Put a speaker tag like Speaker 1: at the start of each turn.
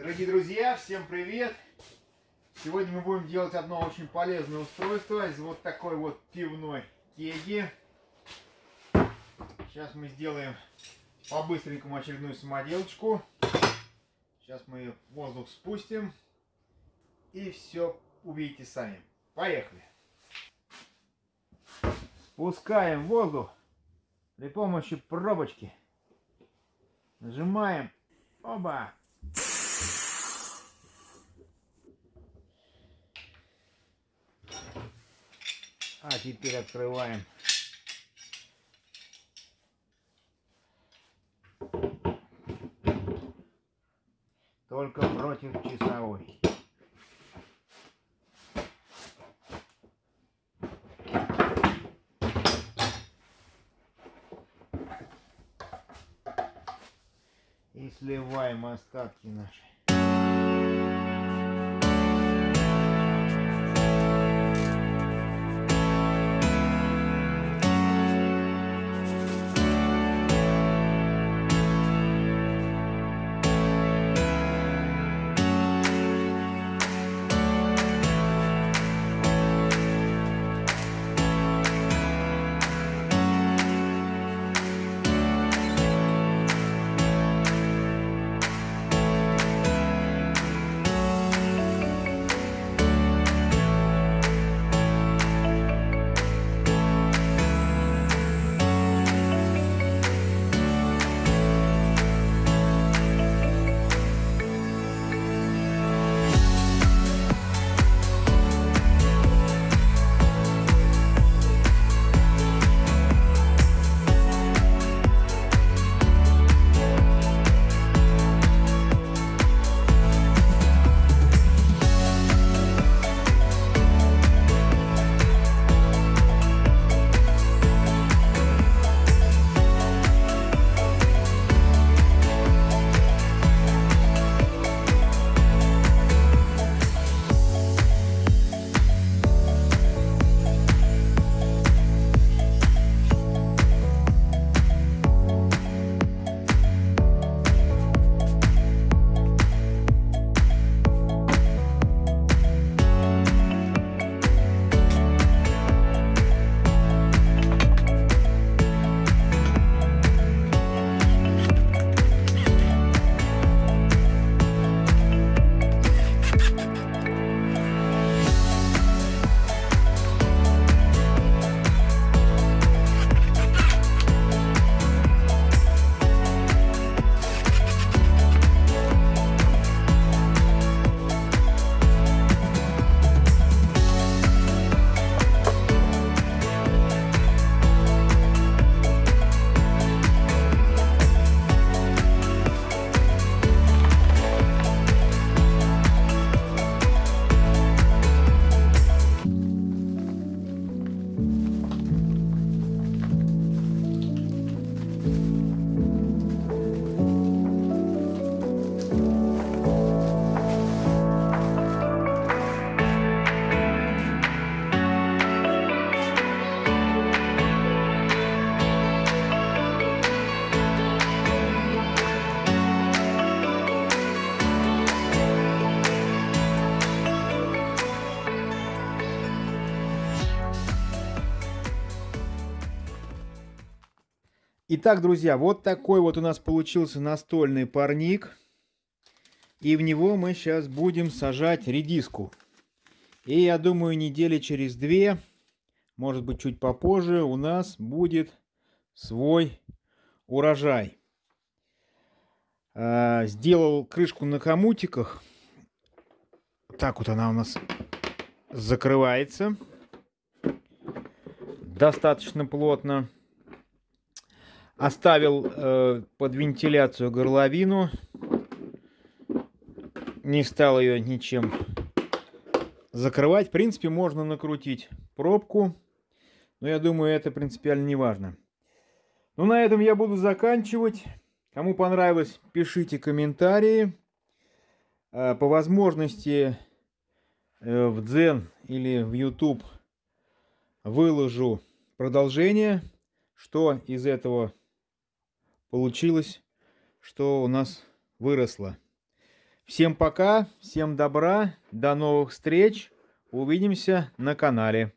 Speaker 1: Дорогие друзья, всем привет! Сегодня мы будем делать одно очень полезное устройство из вот такой вот пивной кеги. Сейчас мы сделаем по-быстренькому очередную самоделочку. Сейчас мы воздух спустим и все увидите сами. Поехали! Спускаем воздух при помощи пробочки. Нажимаем. Оба! А теперь открываем. Только против часовой. И сливаем остатки наши. Итак, друзья, вот такой вот у нас получился настольный парник. И в него мы сейчас будем сажать редиску. И я думаю, недели через две, может быть чуть попозже, у нас будет свой урожай. А, сделал крышку на комутиках. Так вот она у нас закрывается. Достаточно плотно. Оставил э, под вентиляцию горловину. Не стал ее ничем закрывать. В принципе, можно накрутить пробку. Но я думаю, это принципиально не важно. Ну, на этом я буду заканчивать. Кому понравилось, пишите комментарии. Э, по возможности э, в Дзен или в YouTube выложу продолжение, что из этого получилось, что у нас выросло. Всем пока, всем добра, до новых встреч. Увидимся на канале.